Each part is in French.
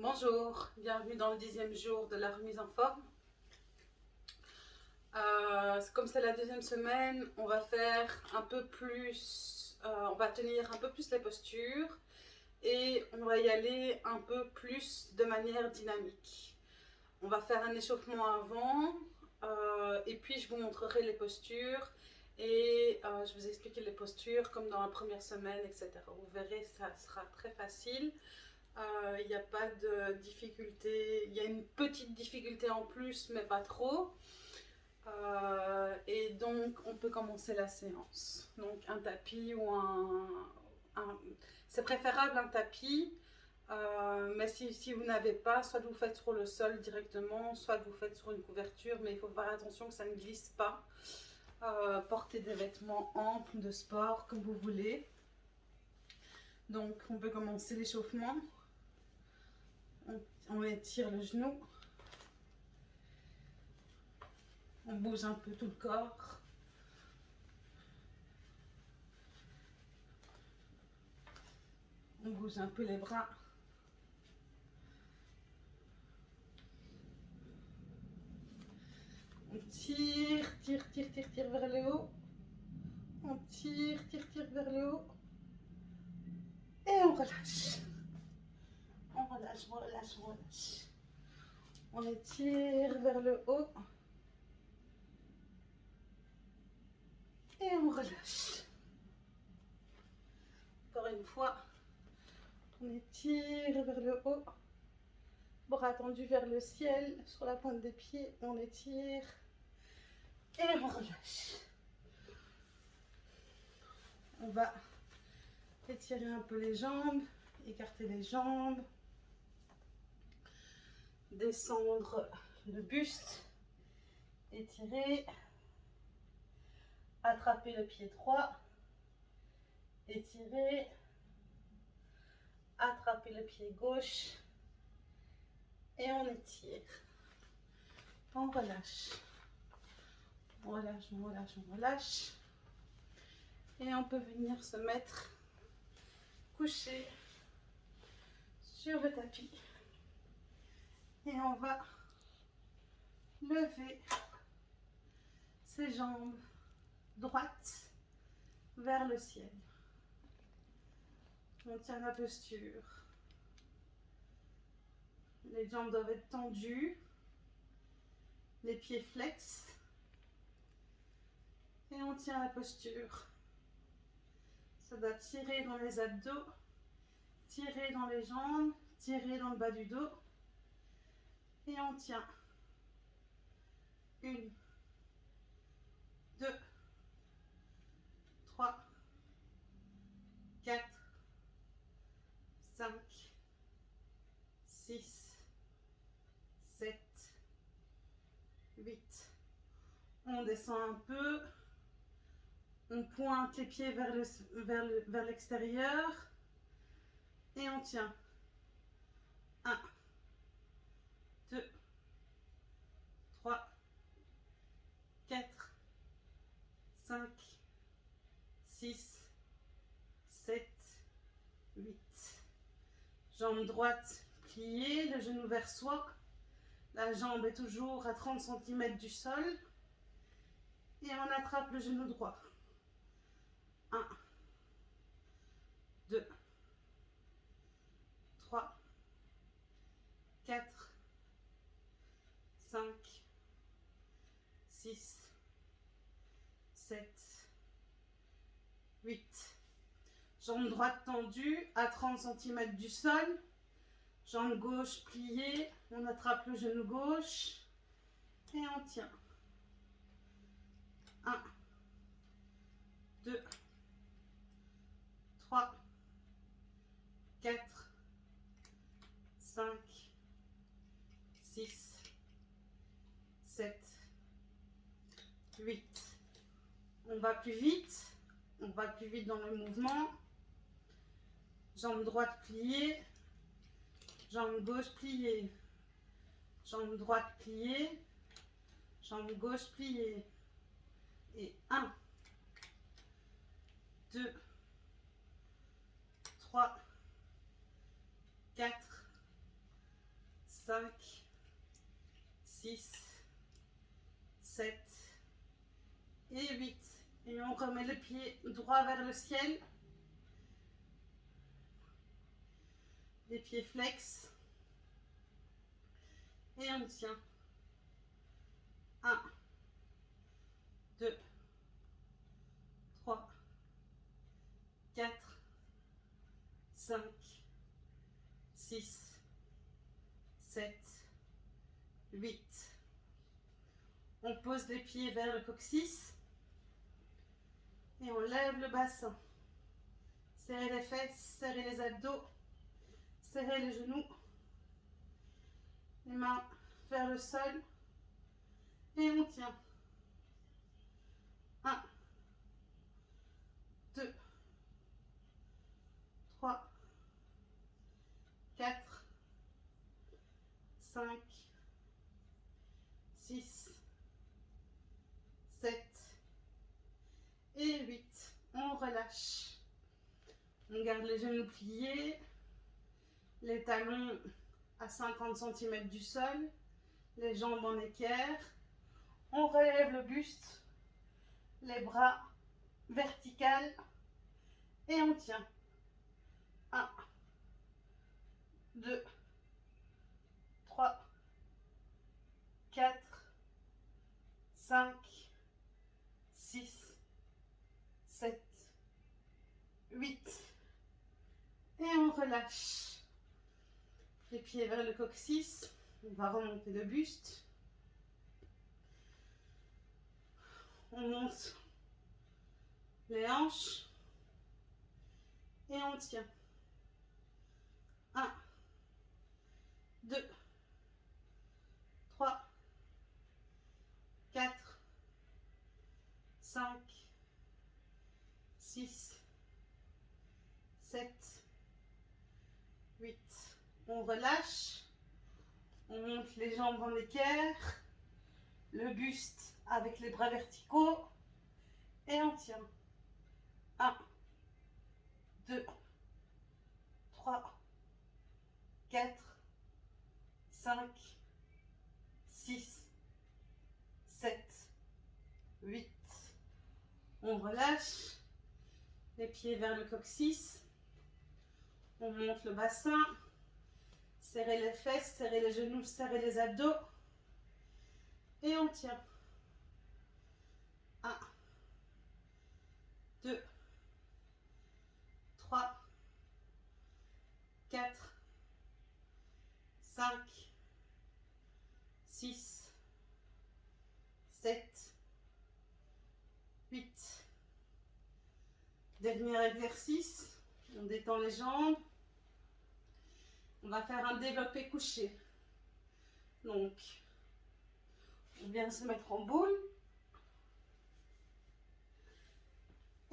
Bonjour, bienvenue dans le dixième jour de la remise en forme. Euh, comme c'est la deuxième semaine, on va faire un peu plus, euh, on va tenir un peu plus les postures et on va y aller un peu plus de manière dynamique. On va faire un échauffement avant euh, et puis je vous montrerai les postures et je vous expliquerai les postures comme dans la première semaine, etc. Vous verrez, ça sera très facile. Il n'y a pas de difficulté, il y a une petite difficulté en plus, mais pas trop. Euh, et donc, on peut commencer la séance. Donc, un tapis ou un... c'est préférable un tapis, euh, mais si, vous n'avez pas, soit vous faites sur le sol directement, soit vous faites sur une couverture, mais il faut faire attention que ça ne glisse pas. Euh, portez des vêtements amples de sport, comme vous voulez. Donc, on peut commencer l'échauffement. On étire le genou. On bouge un peu tout le corps. On bouge un peu les bras. On tire, tire, tire, tire, tire vers le haut. On tire, tire, tire vers le haut. Et on relâche. On relâche, on étire vers le haut. Et on relâche. Encore une fois, on étire vers le haut. Bras tendus vers le ciel, sur la pointe des pieds, on étire. Et on relâche. On va étirer un peu les jambes, écarter les jambes, descendre le buste, étirer. Attrapez le pied droit. Étirez. Attrapez le pied gauche. Et on étire. On relâche. On relâche, on relâche, on relâche. Et on peut venir se mettre couché sur le tapis. Et on va lever ses jambes droite vers le ciel. On tient la posture. Les jambes doivent être tendues. Les pieds flex. Et on tient la posture. Ça doit tirer dans les abdos, tirer dans les jambes, tirer dans le bas du dos. Et on tient. Une, deux, 3, 4, 5, 6, 7, 8. On descend un peu. On pointe les pieds vers l'extérieur. Le, vers et on tient. 1, 2, 3, 4, 5, 6, 7, 8. Jambe droite pliée, le genou vers soi. La jambe est toujours à 30 cm du sol. Et on attrape le genou droit. 1, 2, 3, 4, 5, 6, 7, 8. Jambe droite tendue à 30 cm du sol. Jambe gauche pliée. On attrape le genou gauche. Et on tient. 1, 2, 3, 4, 5, 6, 7, 8. On va plus vite. On va plus vite dans le mouvement. Jambe droite pliée. Jambe gauche pliée. Jambe droite pliée. Jambe gauche pliée. Et 1, 2, 3, 4, 5, 6, 7 et 8. Et on remet le pied droit vers le ciel. Les pieds flex. Et on tient. 1, 2, 3, 4, 5, 6, 7, 8. On pose les pieds vers le coccyx et on lève le bassin. Serrez les fesses, serrez les abdos, serrez les genoux. Les mains vers le sol et on tient. 1, 2, 3, 4, 5, 6, 7 et 8. On relâche. On garde les genoux pliés, les talons à 50 cm du sol, les jambes en équerre. On relève le buste, les bras verticales et on tient. 1, 2, 3, 4, 5, 6, 7, 8. Et on relâche. Les pieds vers le coccyx. On va remonter le buste. On monte les hanches. Et on tient. 1, 2, 3, 4, 5, 6, 7, 8. On relâche. On monte les jambes en équerre. Le buste avec les bras verticaux. Et on tient. 1, 2, 3, 4, 5, 6, 7, 8. On relâche les pieds vers le coccyx. On monte le bassin. Serrez les fesses, serrez les genoux, serrez les abdos. Et on tient. 1, 2, 3, 4, 5, 6, 7, 8. Dernier exercice. On détend les jambes. On va faire un développé couché. Donc, on vient se mettre en boule.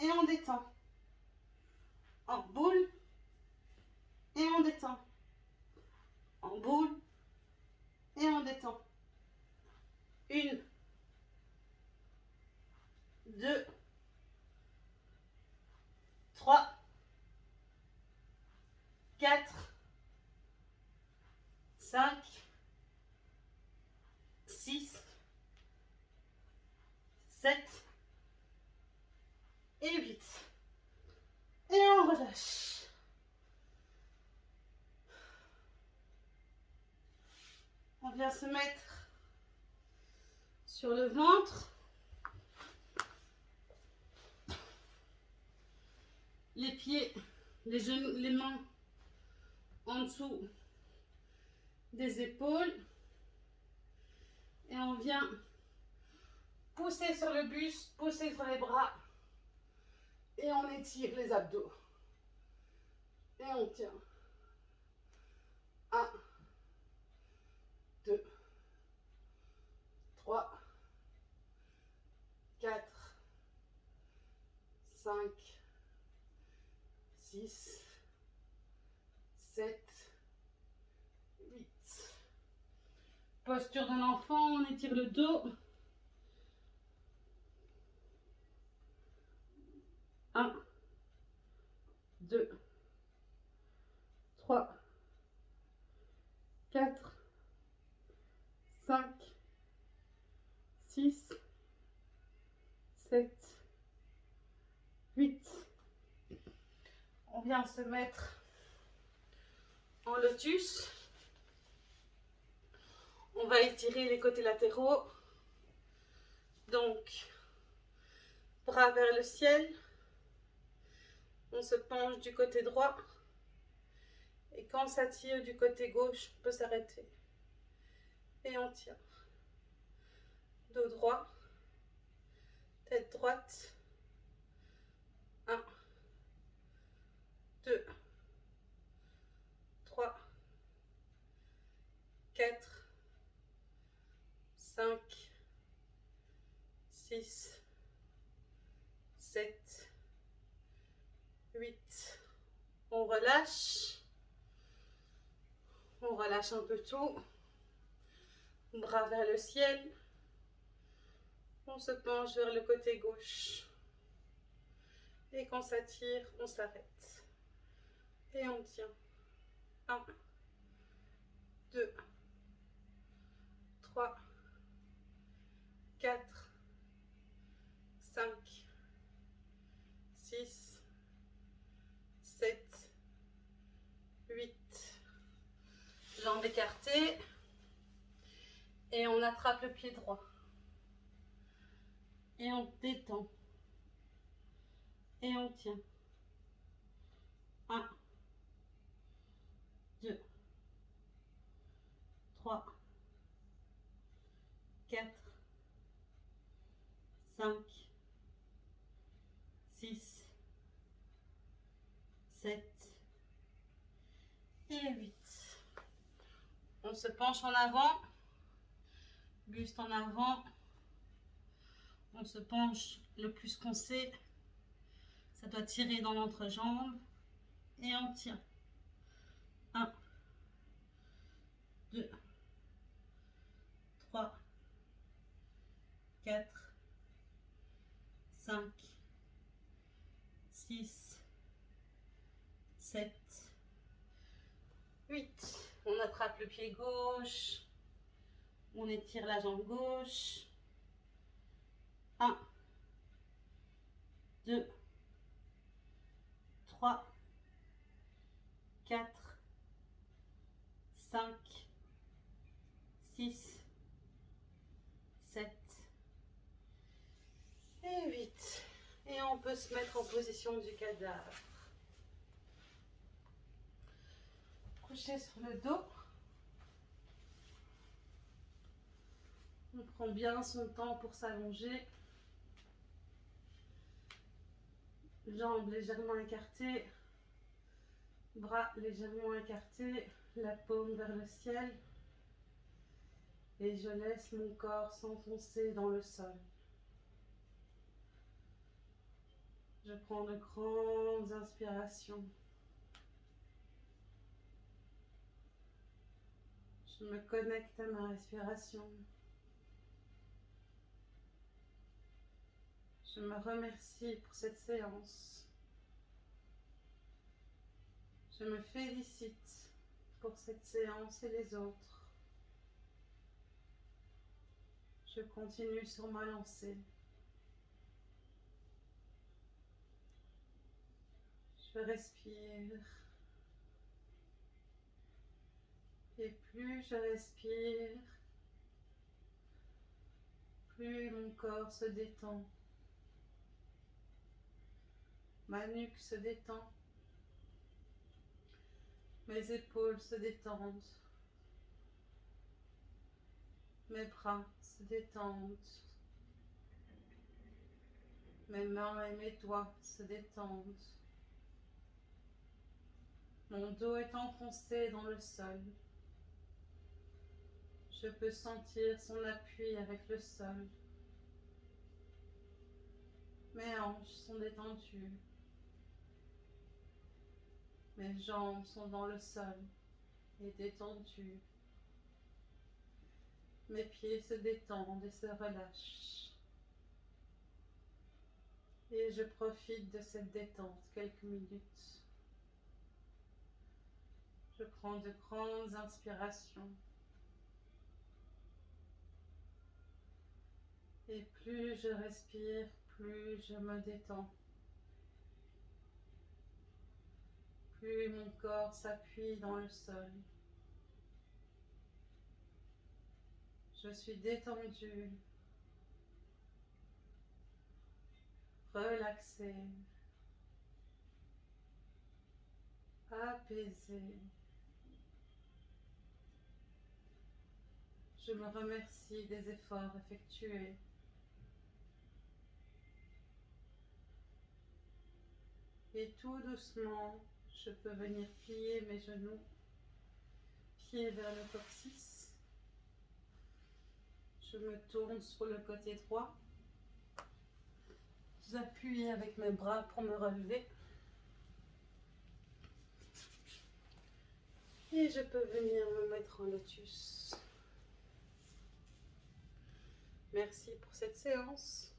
Et on détend. En boule. Et on détend. En boule. Et on détend. Une. Deux. Trois. Quatre. Cinq. Six. Sept. Et huit. Et on relâche. On vient se mettre sur le ventre. Les pieds, les genoux, les mains en dessous des épaules. Et on vient pousser sur le buste, pousser sur les bras. Et on étire les abdos. Et on tient. 1, 2, 3, 4, 5, 6, 7, Posture d'un enfant, on étire le dos. Un, deux, trois, quatre, cinq, six, sept, huit. On vient se mettre en lotus. On va étirer les côtés latéraux. Donc, bras vers le ciel. On se penche du côté droit. Et quand ça tire du côté gauche, on peut s'arrêter. Et on tient. Dos droit. Tête droite. 1, 2, 3, 4, 5, 6, 7, 8. On relâche. On relâche un peu tout. Bras vers le ciel. On se penche vers le côté gauche. Et quand ça tire, on s'arrête. Et on tient. 1, 2, 3, 4, 5, 6, 7, 8. Jambes écartées. Et on attrape le pied droit. Et on détend. Et on tient. 1, 2, 3, 4, 5, 6, 7 et 8. On se penche en avant, buste en avant. On se penche le plus qu'on sait. Ça doit tirer dans l'entrejambe. Et on tient. 1, 2, 3, 4, 5, 6, 7, 8. On attrape le pied gauche. On étire la jambe gauche. 1, 2, 3, 4, 5, 6, 7 et 8. Et on peut se mettre en position du cadavre. Sur le dos. On prend bien son temps pour s'allonger. Jambes légèrement écartées. Bras légèrement écartés. La paume vers le ciel. Et je laisse mon corps s'enfoncer dans le sol. Je prends de grandes inspirations. Je me connecte à ma respiration. Je me remercie pour cette séance. Je me félicite pour cette séance et les autres. Je continue sur ma lancée. Je respire. Et plus je respire, plus mon corps se détend. Ma nuque se détend. Mes épaules se détendent. Mes bras se détendent. Mes mains et mes doigts se détendent. Mon dos est enfoncé dans le sol. Je peux sentir son appui avec le sol. Mes hanches sont détendues. Mes jambes sont dans le sol et détendues. Mes pieds se détendent et se relâchent. Et je profite de cette détente quelques minutes. Je prends de grandes inspirations. Et plus je respire, plus je me détends. plus mon corps s'appuie dans le sol. Je suis détendue, relaxée, apaisée. Je me remercie des efforts effectués. Et tout doucement, je peux venir plier mes genoux, pieds vers le coccyx. Je me tourne sur le côté droit. J'appuie avec mes bras pour me relever. Et je peux venir me mettre en lotus. Merci pour cette séance.